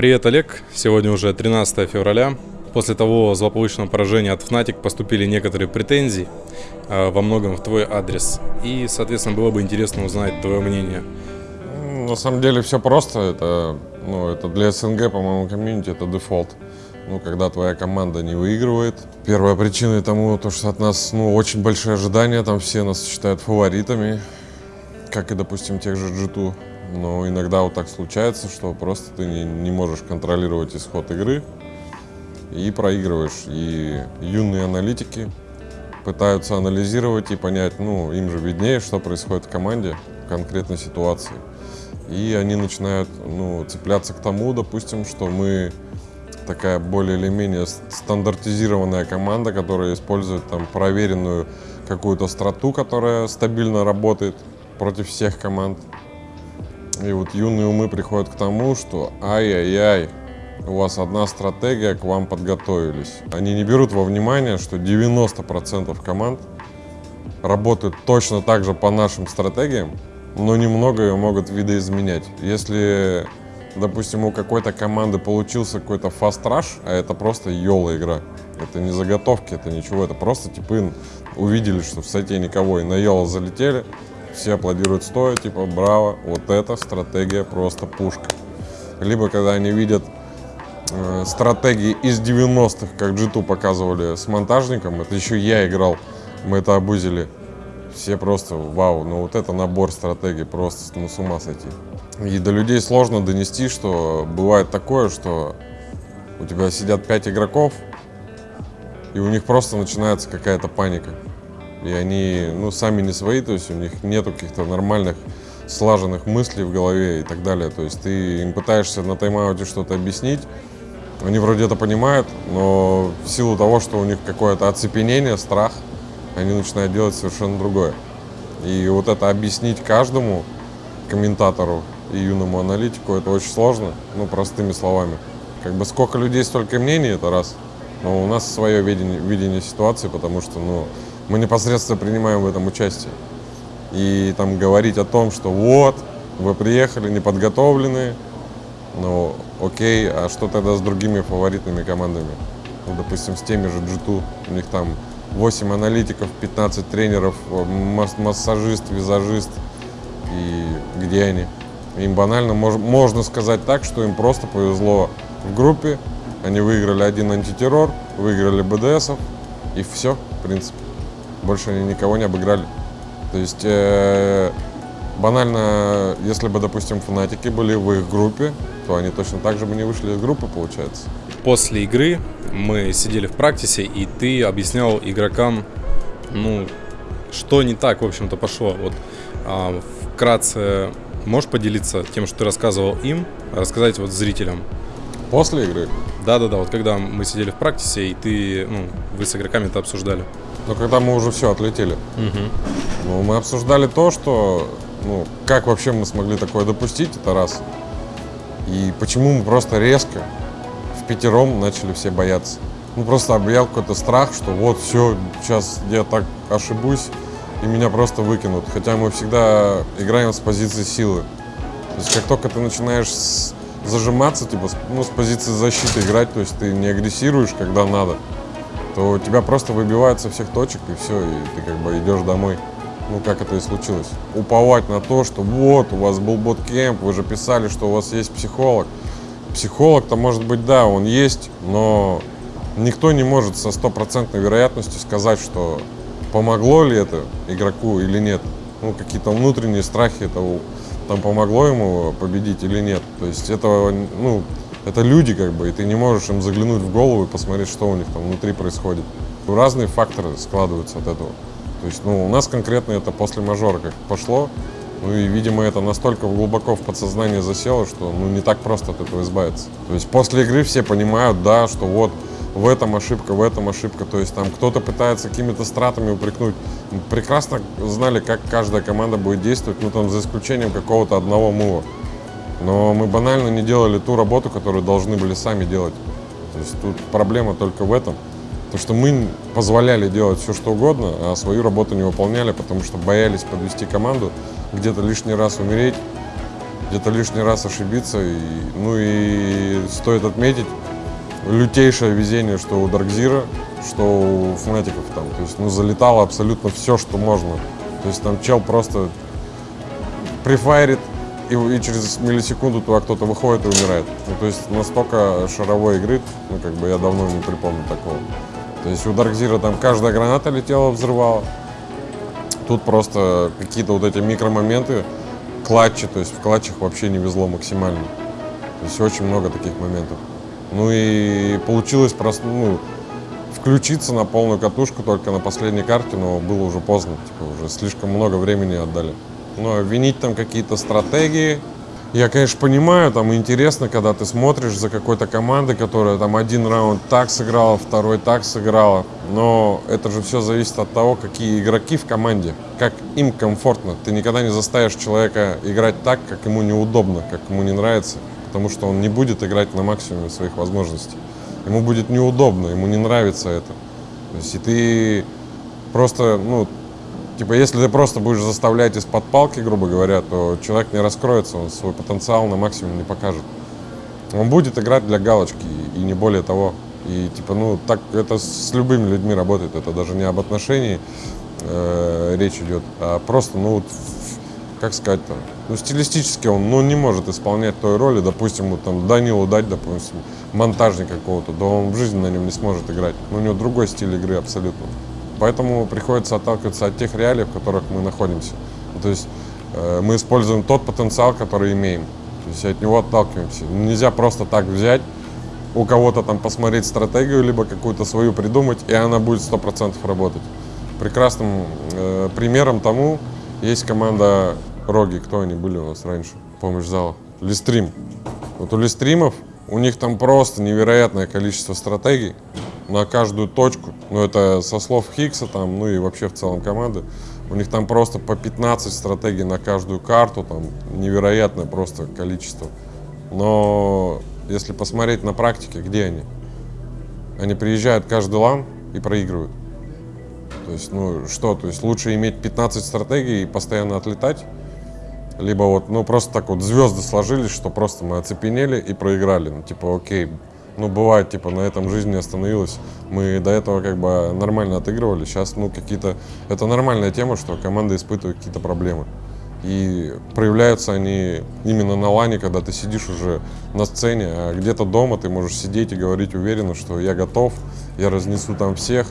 Привет, Олег. Сегодня уже 13 февраля. После того злополучного поражения от Fnatic поступили некоторые претензии, э, во многом в твой адрес. И, соответственно, было бы интересно узнать твое мнение. На самом деле все просто. Это, ну, это для СНГ, по-моему, комьюнити это дефолт. Ну, когда твоя команда не выигрывает. Первая причина тому, то, что от нас ну, очень большие ожидания, там все нас считают фаворитами, как и, допустим, тех же G2. Но иногда вот так случается, что просто ты не, не можешь контролировать исход игры и проигрываешь. И юные аналитики пытаются анализировать и понять, ну, им же виднее, что происходит в команде в конкретной ситуации. И они начинают ну, цепляться к тому, допустим, что мы такая более или менее стандартизированная команда, которая использует там проверенную какую-то страту, которая стабильно работает против всех команд. И вот юные умы приходят к тому, что ай-яй-яй, у вас одна стратегия, к вам подготовились. Они не берут во внимание, что 90% команд работают точно так же по нашим стратегиям, но немного ее могут видоизменять. Если допустим, у какой-то команды получился какой-то фаст-раш, а это просто йола игра. Это не заготовки, это ничего, это просто типы увидели, что в сайте никого, и на йола залетели, все аплодируют стоя, типа, браво, вот эта стратегия просто пушка. Либо когда они видят э, стратегии из 90-х, как G2 показывали с монтажником, это еще я играл, мы это обузили, все просто вау, ну вот это набор стратегий, просто ну, с ума сойти. И до людей сложно донести, что бывает такое, что у тебя сидят пять игроков, и у них просто начинается какая-то паника. И они, ну, сами не свои, то есть у них нету каких-то нормальных слаженных мыслей в голове и так далее. То есть ты им пытаешься на тайм-ауте что-то объяснить, они вроде это понимают, но в силу того, что у них какое-то оцепенение, страх, они начинают делать совершенно другое. И вот это объяснить каждому комментатору, и юному аналитику это очень сложно, ну, простыми словами. Как бы сколько людей, столько мнений, это раз. Но у нас свое видение, видение ситуации, потому что, ну, мы непосредственно принимаем в этом участие. И там говорить о том, что вот, вы приехали неподготовленные, ну, окей, а что тогда с другими фаворитными командами? Ну, допустим, с теми же G2, у них там 8 аналитиков, 15 тренеров, массажист, визажист, и где они? Им банально мож, можно сказать так, что им просто повезло в группе. Они выиграли один антитеррор, выиграли БДСов, и все, в принципе. Больше они никого не обыграли. То есть э, банально, если бы, допустим, фанатики были в их группе, то они точно так же бы не вышли из группы, получается. После игры мы сидели в практисе, и ты объяснял игрокам, ну, что не так, в общем-то, пошло. Вот а, вкратце Можешь поделиться тем, что ты рассказывал им, рассказать вот зрителям? После игры? Да-да-да, вот когда мы сидели в практисе, и ты, ну, вы с игроками это обсуждали. Ну, когда мы уже все отлетели. Угу. Ну, мы обсуждали то, что, ну, как вообще мы смогли такое допустить, это раз. И почему мы просто резко в пятером начали все бояться. Ну, просто объял какой-то страх, что вот все, сейчас я так ошибусь, и меня просто выкинут. Хотя мы всегда играем с позиции силы. То есть как только ты начинаешь с, зажиматься, типа, ну, с позиции защиты играть, то есть ты не агрессируешь, когда надо, то тебя просто выбивают со всех точек, и все, и ты как бы идешь домой. Ну, как это и случилось. Уповать на то, что вот, у вас был боткемп, вы же писали, что у вас есть психолог. Психолог-то, может быть, да, он есть, но никто не может со стопроцентной вероятностью сказать, что помогло ли это игроку или нет. Ну, какие-то внутренние страхи, это там помогло ему победить или нет. То есть это, ну, это люди как бы, и ты не можешь им заглянуть в голову и посмотреть, что у них там внутри происходит. Разные факторы складываются от этого. То есть, ну, у нас конкретно это после мажора как пошло, ну и, видимо, это настолько глубоко в подсознание засело, что ну, не так просто от этого избавиться. То есть после игры все понимают, да, что вот в этом ошибка, в этом ошибка. То есть там кто-то пытается какими-то стратами упрекнуть. Прекрасно знали, как каждая команда будет действовать, ну там за исключением какого-то одного мува. Но мы банально не делали ту работу, которую должны были сами делать. То есть тут проблема только в этом. То, что мы позволяли делать все, что угодно, а свою работу не выполняли, потому что боялись подвести команду, где-то лишний раз умереть, где-то лишний раз ошибиться. И, ну и стоит отметить лютейшее везение, что у Даркзира, что у Фнатиков там. То есть, ну, залетало абсолютно все, что можно. То есть там чел просто прифайрит, и, и через миллисекунду туда кто-то выходит и умирает. Ну, то есть настолько шаровой игры, ну, как бы я давно не припомню такого. То есть у Даркзира там каждая граната летела, взрывала. Тут просто какие-то вот эти микромоменты, клатчи, то есть в клатчах вообще не везло максимально. То есть очень много таких моментов. Ну и получилось просто, ну, включиться на полную катушку только на последней карте, но было уже поздно, типа уже слишком много времени отдали. Но винить там какие-то стратегии, я, конечно, понимаю, там интересно, когда ты смотришь за какой-то командой, которая там один раунд так сыграла, второй так сыграла. Но это же все зависит от того, какие игроки в команде, как им комфортно. Ты никогда не заставишь человека играть так, как ему неудобно, как ему не нравится, потому что он не будет играть на максимуме своих возможностей. Ему будет неудобно, ему не нравится это. То есть и ты просто, ну, Типа, если ты просто будешь заставлять из-под палки, грубо говоря, то человек не раскроется, он свой потенциал на максимум не покажет. Он будет играть для галочки и не более того. И типа, ну, так это с любыми людьми работает. Это даже не об отношении э, речь идет, а просто, ну, вот, как сказать-то, ну, стилистически он, ну, не может исполнять той роли, допустим, вот, там, Данилу дать, допустим, монтажника какого-то, да он в жизни на нем не сможет играть. Ну, у него другой стиль игры абсолютно. Поэтому приходится отталкиваться от тех реалий, в которых мы находимся. То есть э, мы используем тот потенциал, который имеем. То есть от него отталкиваемся. Нельзя просто так взять, у кого-то там посмотреть стратегию, либо какую-то свою придумать, и она будет 100% работать. Прекрасным э, примером тому есть команда Роги. Кто они были у нас раньше? Помощь зала. Листрим. Вот у Листримов, у них там просто невероятное количество стратегий на каждую точку. Ну, это со слов Хиггса там, ну и вообще в целом команды. У них там просто по 15 стратегий на каждую карту, там невероятное просто количество. Но если посмотреть на практике, где они? Они приезжают каждый лан и проигрывают. То есть, ну что, то есть лучше иметь 15 стратегий и постоянно отлетать, либо вот, ну просто так вот звезды сложились, что просто мы оцепенели и проиграли. Ну типа, окей, ну, бывает, типа, на этом жизнь не остановилась. Мы до этого как бы нормально отыгрывали. Сейчас, ну, какие-то... Это нормальная тема, что команда испытывает какие-то проблемы. И проявляются они именно на лане, когда ты сидишь уже на сцене, а где-то дома ты можешь сидеть и говорить уверенно, что я готов, я разнесу там всех.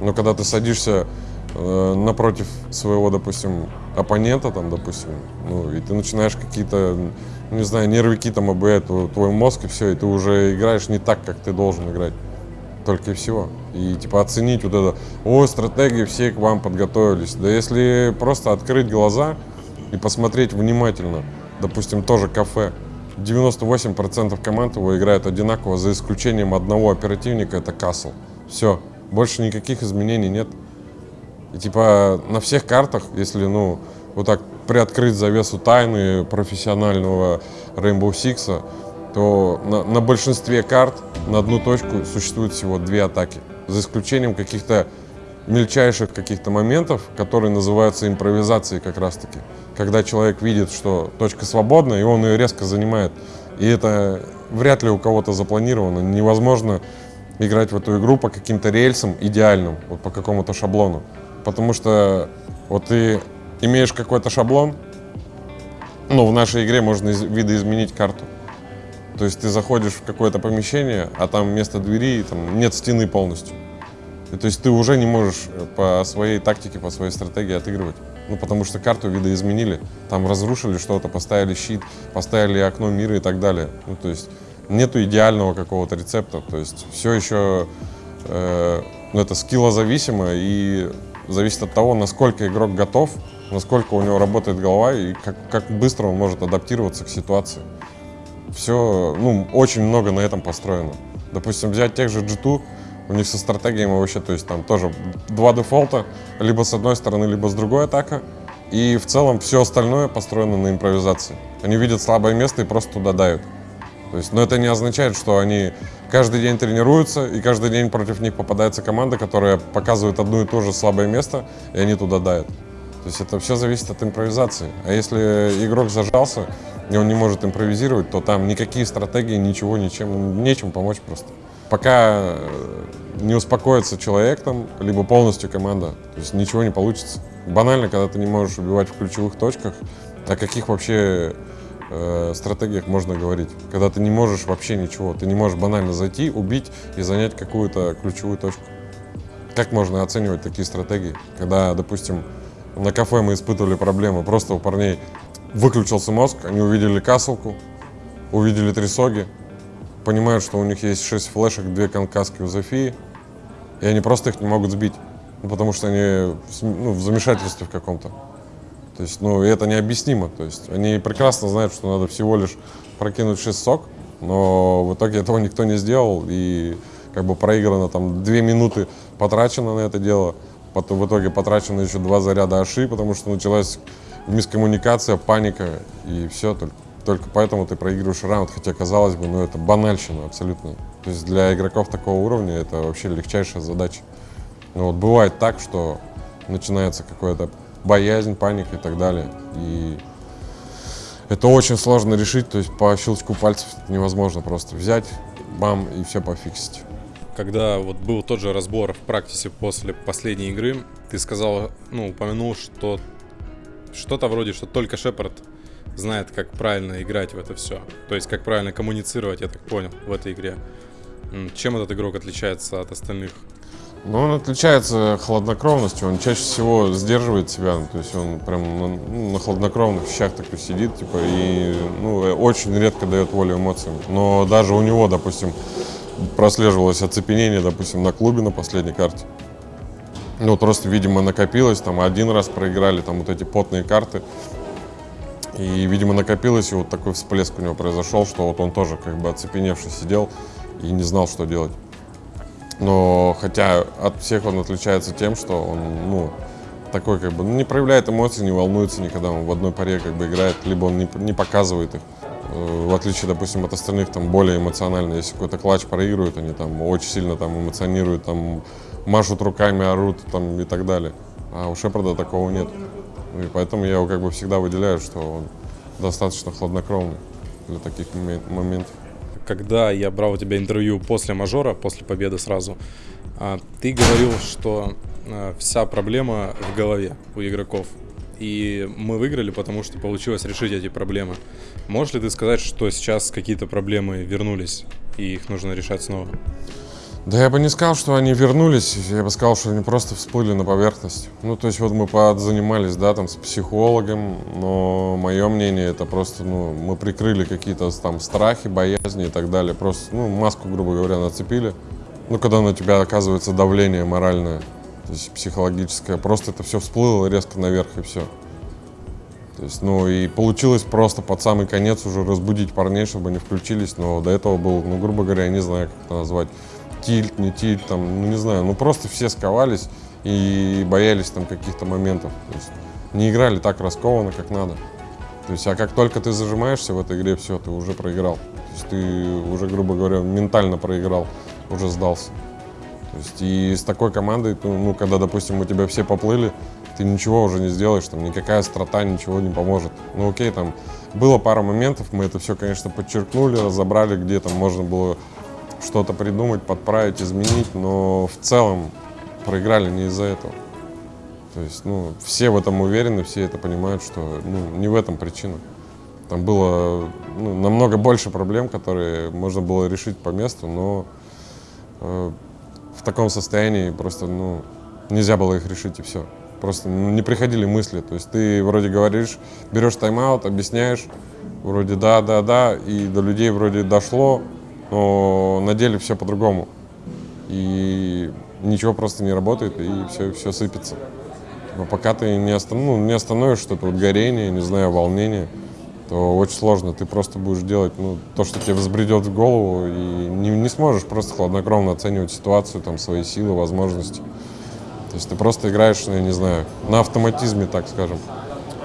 Но когда ты садишься э, напротив своего, допустим, оппонента, там, допустим, ну, и ты начинаешь какие-то не знаю, нервики там обуят твой мозг и все, и ты уже играешь не так, как ты должен играть. Только и всего. И типа оценить вот это, о, стратегии все к вам подготовились. Да если просто открыть глаза и посмотреть внимательно, допустим, тоже кафе, 98% команд его играют одинаково, за исключением одного оперативника, это Касл. Все, больше никаких изменений нет. И типа на всех картах, если, ну, вот так приоткрыть завесу тайны профессионального Rainbow Six, то на, на большинстве карт на одну точку существует всего две атаки. За исключением каких-то мельчайших каких-то моментов, которые называются импровизацией как раз-таки. Когда человек видит, что точка свободна, и он ее резко занимает. И это вряд ли у кого-то запланировано. Невозможно играть в эту игру по каким-то рельсам идеальным, вот по какому-то шаблону. Потому что вот ты имеешь какой-то шаблон, ну, в нашей игре можно из видоизменить карту. То есть ты заходишь в какое-то помещение, а там вместо двери там нет стены полностью. И, то есть ты уже не можешь э, по своей тактике, по своей стратегии отыгрывать. Ну, потому что карту видоизменили, там разрушили что-то, поставили щит, поставили окно мира и так далее. Ну, то есть нету идеального какого-то рецепта. То есть все еще э, ну, это скиллозависимо и зависит от того, насколько игрок готов насколько у него работает голова и как, как быстро он может адаптироваться к ситуации. Все, ну, очень много на этом построено. Допустим, взять тех же G2, у них со стратегиями вообще, то есть там тоже два дефолта, либо с одной стороны, либо с другой атака. И в целом все остальное построено на импровизации. Они видят слабое место и просто туда дают. То есть, но это не означает, что они каждый день тренируются, и каждый день против них попадается команда, которая показывает одно и то же слабое место, и они туда дают. То есть это все зависит от импровизации. А если игрок зажался, и он не может импровизировать, то там никакие стратегии, ничего, ничем, нечем помочь просто. Пока э, не успокоится человек там, либо полностью команда, то есть ничего не получится. Банально, когда ты не можешь убивать в ключевых точках, о каких вообще э, стратегиях можно говорить? Когда ты не можешь вообще ничего, ты не можешь банально зайти, убить и занять какую-то ключевую точку. Как можно оценивать такие стратегии? Когда, допустим, на кафе мы испытывали проблемы, просто у парней выключился мозг, они увидели касселку, увидели три соги, понимают, что у них есть 6 флешек, 2 конкаски у Зофии, и они просто их не могут сбить, ну, потому что они ну, в замешательстве в каком-то. То есть, ну, это необъяснимо. То есть, они прекрасно знают, что надо всего лишь прокинуть 6 сок, но в итоге этого никто не сделал, и как бы проиграно там 2 минуты потрачено на это дело, потом в итоге потрачено еще два заряда аши, потому что началась мискоммуникация, паника, и все, только только поэтому ты проигрываешь раунд, хотя, казалось бы, ну это банальщина абсолютно. То есть для игроков такого уровня это вообще легчайшая задача. Но вот бывает так, что начинается какая-то боязнь, паника и так далее. И это очень сложно решить, то есть по щелчку пальцев невозможно просто взять, бам, и все пофиксить. Когда вот был тот же разбор в практике после последней игры, ты сказал, ну, упомянул, что что-то вроде, что только Шепард знает, как правильно играть в это все. То есть, как правильно коммуницировать, я так понял, в этой игре. Чем этот игрок отличается от остальных? Ну, он отличается хладнокровностью, он чаще всего сдерживает себя, то есть он прям на, ну, на хладнокровных вещах такой сидит, типа, и ну, очень редко дает волю эмоциям. Но даже у него, допустим, прослеживалось оцепенение, допустим, на клубе на последней карте. Ну, просто, видимо, накопилось, там, один раз проиграли, там, вот эти потные карты, и, видимо, накопилось, и вот такой всплеск у него произошел, что вот он тоже как бы оцепеневший сидел и не знал, что делать. Но хотя от всех он отличается тем, что он, ну, такой как бы, ну, не проявляет эмоций, не волнуется никогда, он в одной паре как бы играет, либо он не, не показывает их. Э, в отличие, допустим, от остальных, там, более эмоционально. Если какой-то клатч проигрывают, они там очень сильно там эмоционируют, там, машут руками, орут, там, и так далее. А у Шепарда такого нет. И поэтому я его как бы всегда выделяю, что он достаточно хладнокровный для таких моментов. Когда я брал у тебя интервью после мажора, после победы сразу, а, ты говорил, что а, вся проблема в голове у игроков. И мы выиграли, потому что получилось решить эти проблемы. Можешь ли ты сказать, что сейчас какие-то проблемы вернулись и их нужно решать снова? Да я бы не сказал, что они вернулись, я бы сказал, что они просто всплыли на поверхность. Ну, то есть вот мы занимались, да, там, с психологом, но мое мнение, это просто, ну, мы прикрыли какие-то там страхи, боязни и так далее. Просто, ну, маску, грубо говоря, нацепили. Ну, когда на тебя оказывается давление моральное, то есть психологическое, просто это все всплыло резко наверх и все. То есть, ну, и получилось просто под самый конец уже разбудить парней, чтобы они включились, но до этого был, ну, грубо говоря, я не знаю, как это назвать, тильт, не тильт, там, ну не знаю, ну просто все сковались и боялись там каких-то моментов. То есть не играли так раскованно, как надо. То есть, а как только ты зажимаешься в этой игре, все, ты уже проиграл. То есть ты уже, грубо говоря, ментально проиграл, уже сдался. То есть и с такой командой, ну, когда, допустим, у тебя все поплыли, ты ничего уже не сделаешь, там никакая страта ничего не поможет. Ну окей, там было пара моментов, мы это все, конечно, подчеркнули, разобрали, где там можно было что-то придумать, подправить, изменить, но в целом проиграли не из-за этого. То есть, ну, все в этом уверены, все это понимают, что ну, не в этом причина. Там было ну, намного больше проблем, которые можно было решить по месту, но э, в таком состоянии просто ну, нельзя было их решить и все. Просто не приходили мысли. То есть ты вроде говоришь, берешь тайм-аут, объясняешь, вроде да, да, да, и до людей вроде дошло, но на деле все по-другому. И ничего просто не работает, и все, все сыпется. Но пока ты не, останов, ну, не остановишь что-то вот горение, не знаю, волнение, то очень сложно. Ты просто будешь делать ну, то, что тебе взбредет в голову, и не, не сможешь просто хладнокровно оценивать ситуацию, там, свои силы, возможности. То есть ты просто играешь, я не знаю, на автоматизме, так скажем.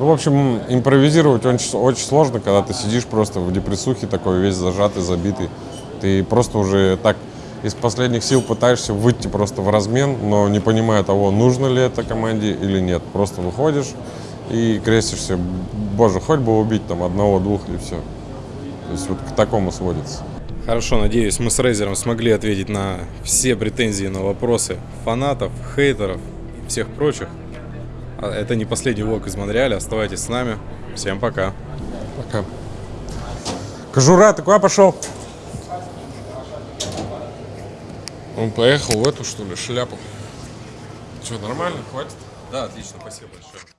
Ну, в общем, импровизировать очень, очень сложно, когда ты сидишь просто в депрессухе, такой весь зажатый, забитый. Ты просто уже так из последних сил пытаешься выйти просто в размен, но не понимая того, нужно ли это команде или нет. Просто выходишь и крестишься. Боже, хоть бы убить там одного-двух и все. То есть вот к такому сводится. Хорошо, надеюсь, мы с Рейзером смогли ответить на все претензии, на вопросы фанатов, хейтеров и всех прочих. А Это не последний влог из Монреаля. Оставайтесь с нами. Всем пока. Пока. Кожура, ты куда пошел? Он поехал в эту, что ли, шляпу. Что, нормально, хватит? Да, отлично, спасибо большое.